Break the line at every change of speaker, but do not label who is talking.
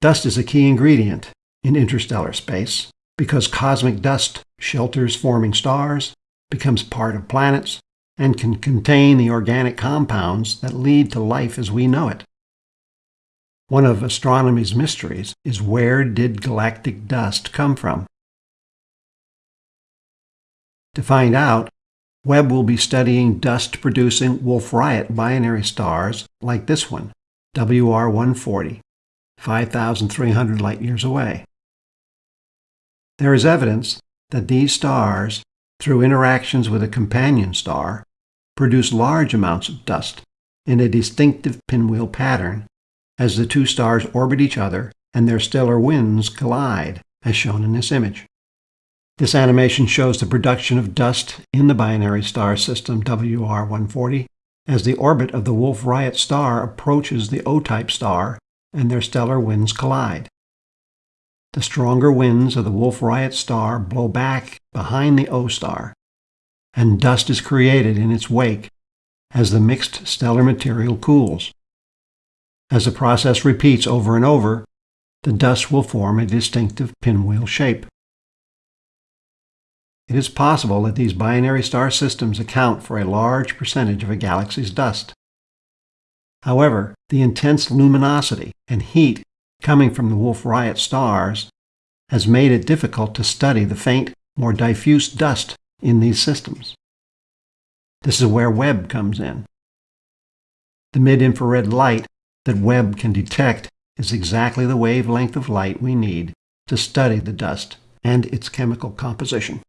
Dust is a key ingredient in interstellar space because cosmic dust shelters forming stars, becomes part of planets, and can contain the organic compounds that lead to life as we know it. One of astronomy's mysteries is where did galactic dust come from? To find out, Webb will be studying dust-producing Wolf-Rayet binary stars like this one, WR140, 5,300 light-years away. There is evidence that these stars, through interactions with a companion star, produce large amounts of dust in a distinctive pinwheel pattern as the two stars orbit each other and their stellar winds collide, as shown in this image. This animation shows the production of dust in the binary star system WR140 as the orbit of the Wolf-Rayet star approaches the O-type star and their stellar winds collide. The stronger winds of the Wolf-Rayet star blow back behind the O star, and dust is created in its wake as the mixed stellar material cools. As the process repeats over and over, the dust will form a distinctive pinwheel shape. It is possible that these binary star systems account for a large percentage of a galaxy's dust. However, the intense luminosity and heat coming from the Wolf-Rayet stars has made it difficult to study the faint, more diffuse dust in these systems. This is where Webb comes in. The mid-infrared light that Webb can detect is exactly the wavelength of light we need to study the dust and its chemical composition.